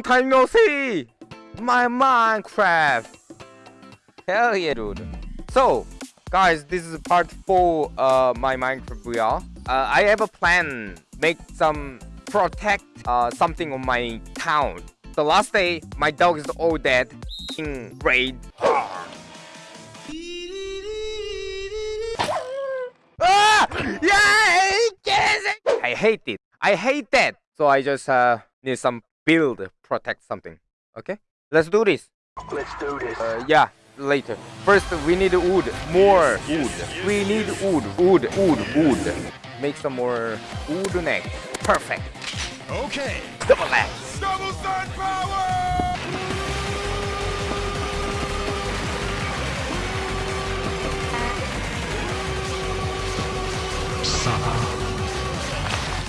Long time no see! My Minecraft! Hell yeah, dude. So, guys, this is part 4 uh my Minecraft VR. Uh, I have a plan. Make some protect uh, something on my town. The last day, my dog is all dead in raid. ah! Yeah! I hate it. I hate that. So I just uh, need some build protect something. Okay? Let's do this. Let's do this. Uh, yeah, later. First, we need wood. More wood. We need wood. Wood. Wood. Wood. Make some more wood neck. Perfect. Okay. Double axe. Double sun power!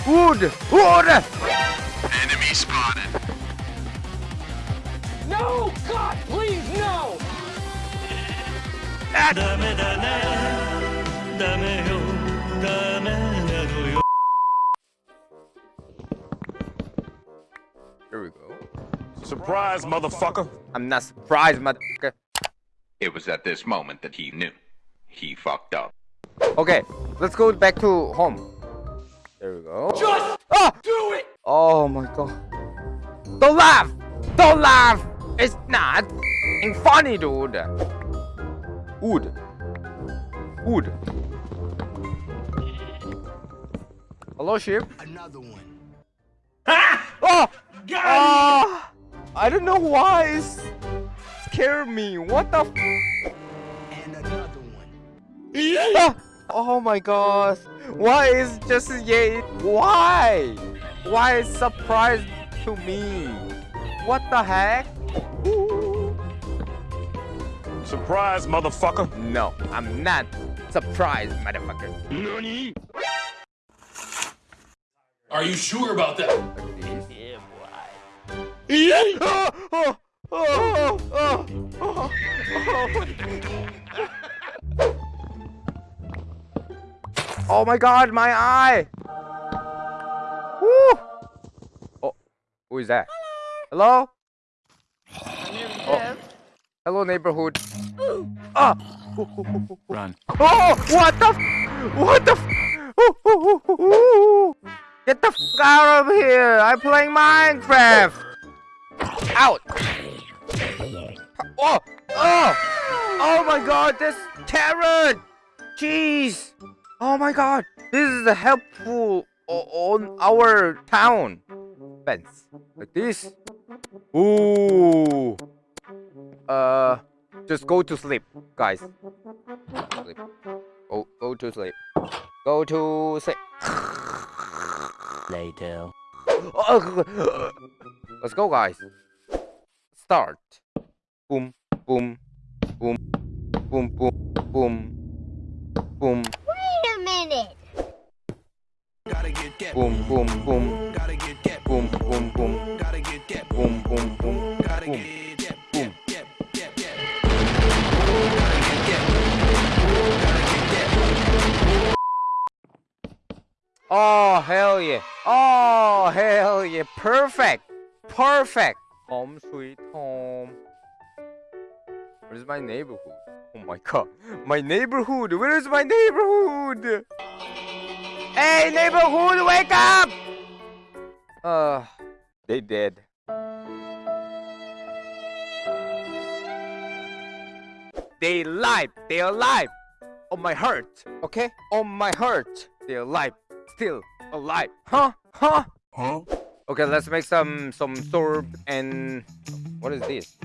Wood. Wood spotted. No! God, please, no! Here we go. Surprise, motherfucker! I'm not surprised, motherfucker. It was at this moment that he knew. He fucked up. Okay, let's go back to home. There we go. Just ah! do it! Oh my god. Don't laugh! Don't laugh! It's not funny, dude. Wood. Wood. Hello, ship. Another one. Oh! Oh! I don't know why it's scared me. What the f And another one. Ah! Oh my god. Why is just yeah? Why? Why is surprise to me? What the heck? Ooh. Surprise, motherfucker. No, I'm not surprised, motherfucker. Nani? Are you sure about that? Oh, oh, oh, oh, oh, oh. Oh my god, my eye! Who is that? Hello? Oh. Hello, neighborhood. Ah! Run. Oh, what the? F what the? F Ooh, ooh, ooh, ooh. Get the f out of here! I'm playing Minecraft. Out! Oh! Oh! Oh my God! This carrot! Jeez! Oh my God! This is a helpful o- on our town. Fence like this. Ooh. Uh, just go to sleep, guys. Sleep. Go, go to sleep. Go to sleep. Later Let's go, guys. Start. Boom, boom, boom, boom, boom, boom, boom, boom, boom, boom, Gotta get that. boom, boom, boom, Gotta get that. boom, boom, boom, Gotta get that. Boom. Oh, hell yeah. Oh, hell yeah. Perfect. Perfect. Home sweet home. Where's my neighborhood? Oh my god. My neighborhood. Where is my neighborhood? Hey, neighborhood, wake up! Uh, they dead. They alive. They alive. On my heart. Okay? On my heart. They alive. Still alive. Huh? Huh? Huh? Okay, let's make some some sword and what is this?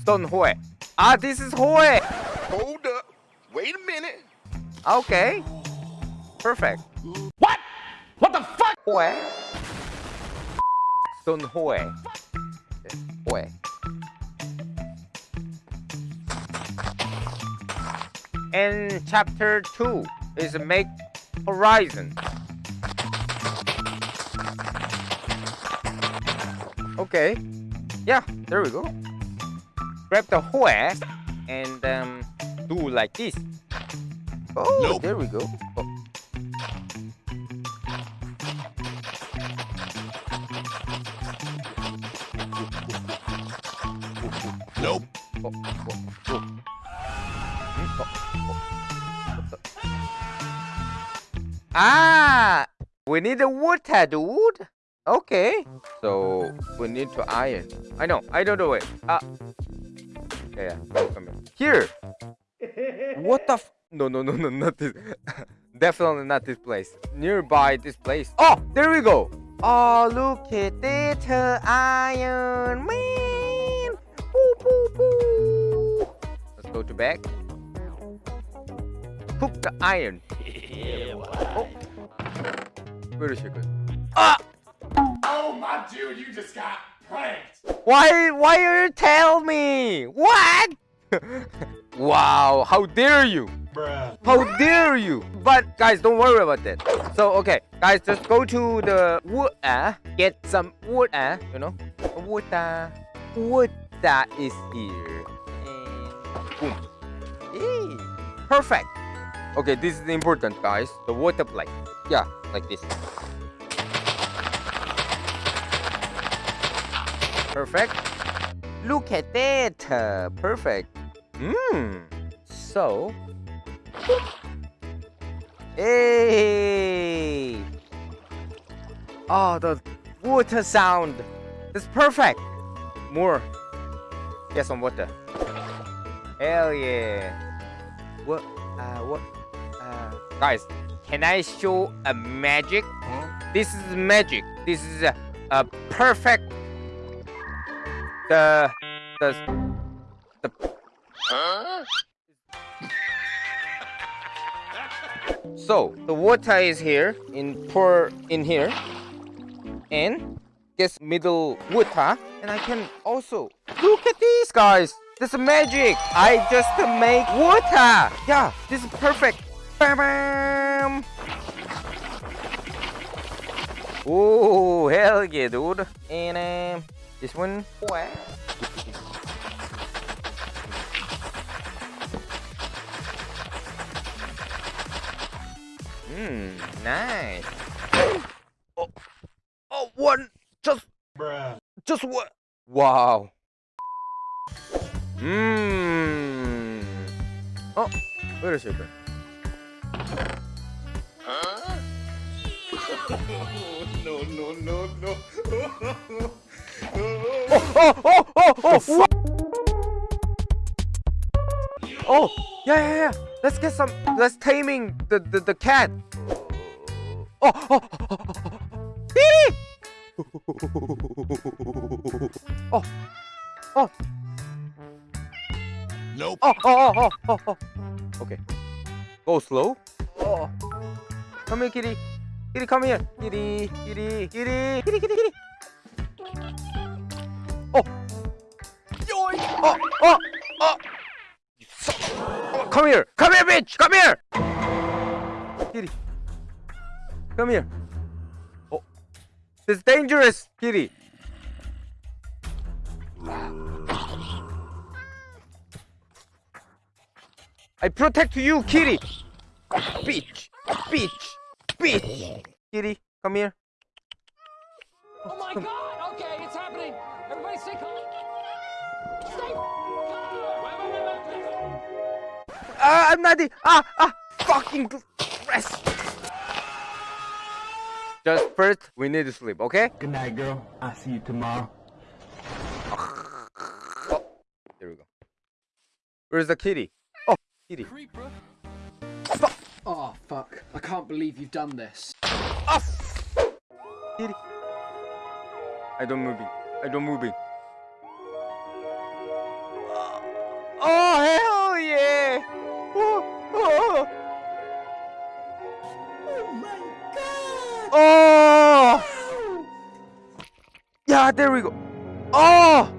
Stone Hoe. Ah, this is Hoe. Hold up. Wait a minute. Okay. Perfect. What? What the fuck? Hoe. Stone Hoe. Hoe. And chapter 2 is make horizon. Okay. Yeah, there we go. Grab the Hoe and um, do like this. Oh, Nope. there we go. Oh. Nope. Oh, oh, ah! We need a water, dude. Okay. So we need to iron. I know. I don't know it. Ah. Yeah. yeah. Come here. here. What the? no, no, no, no, not this. Definitely not this place. Nearby this place. Oh, there we go. Oh, look at it, iron man. Go to back. Hook the iron. Oh. Where is she good? Ah! Oh my dude, you just got pranked. Why? Why are you tell me? What? wow! How dare you? Bruh. How dare you? But guys, don't worry about that. So okay, guys, just go to the wood. Uh, get some wood. Uh, you know, wood. Uh, wood that is here. Boom. Perfect. Okay, this is important, guys. The water plate. Yeah, like this. Perfect. Look at that. uh, perfect. Mmm. So. Hey. Oh, the water sound. It's perfect. More. Get some water. Hell yeah. What? Uh, what? Uh, guys, can I show a magic? This is magic. This is a, a perfect. The the the. So the water is here in pour in here, and this middle water, and I can also look at these guys. This is magic. I just make water. Yeah, this is perfect. Bam, bam. Oh hell yeah, dude! And um, this one. Wow. Hmm, nice. Oh, oh, one, just, Bruh. just one. Wow. Mmm. Oh, where is it? No, no, no, no. Oh, oh, oh, oh, oh. Oh, yeah, yeah, yeah. Let's get some. Let's taming the the, the cat. Oh, oh, oh, oh, oh, oh. Oh, oh. Nope. Oh, oh, oh, oh, oh, oh. Okay. Go slow. Oh. Come here, kitty. Kitty, come here. Kitty, kitty, kitty, kitty, kitty, kitty. Oh. Yoink. Oh, oh, oh. You son of- oh. Come here. Come here, bitch. Come here. Kitty. Come here. Oh. This is dangerous, kitty. I protect you, kitty. Bitch, bitch, bitch. Kitty, come here. Oh my god, okay, it's happening. Everybody stay calm. Stay calm. Ah, I'm not. the- Ah, ah, fucking rest. Just first, we need to sleep, okay? Good night, girl. I'll see you tomorrow. There we go. Where's the kitty? Oh, kitty. Oh fuck! I can't believe you've done this. Ah, kitty. I don't moving. I don't moving. Oh hell yeah! Oh, oh. Oh! Yeah, there we go. Oh!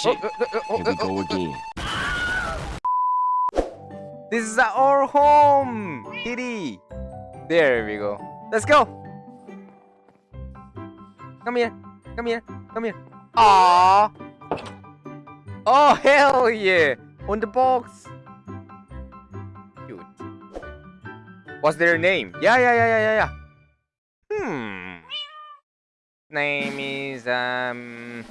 Shit. Oh, oh, oh, Here we uh, go uh, uh. again. This is our home! Kitty! There we go. Let's go! Come here! Come here! Come here! Aww! Oh, hell yeah! On the box! Cute. What's their name? Yeah, yeah, yeah, yeah, yeah, yeah. Hmm. name is um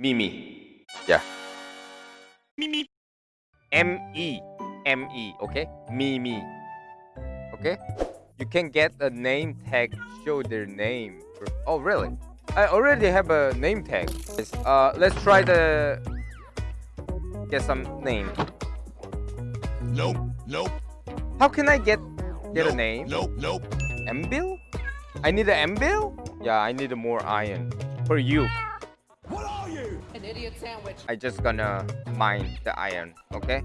Mimi. yeah. Mimi. M E M E. Okay. Mimi. Okay. You can get a name tag. Show their name. Oh really? I already have a name tag. Uh, let's try the get some name. Nope, nope, How can I get get a nope, name? Nope, nope. Embil? I need an Embil? Yeah, I need more iron for you. An idiot sandwich. I just gonna mine the iron, okay?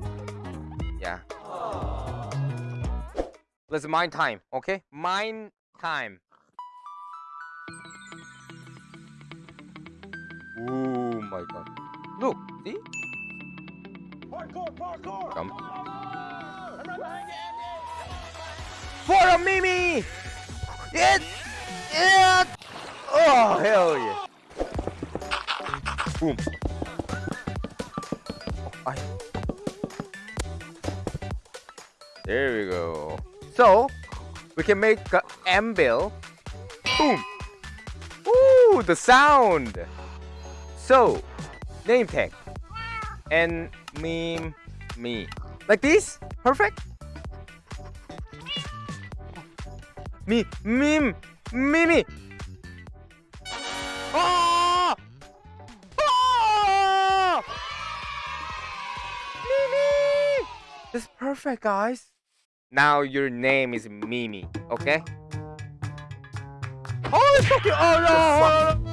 Yeah. Let's mine time, okay? Mine time. Oh my god. Look, see? Parkour, parkour. Jump. For a Mimi! It! It! Oh, hell yeah. Boom. I... There we go. So, we can make a anvil. Boom. Ooh, the sound. So, name tag. And meme me. Like this? Perfect? Me, meme, Mimi. That's perfect, guys. Now your name is Mimi, okay? Oh, so cute. Oh no!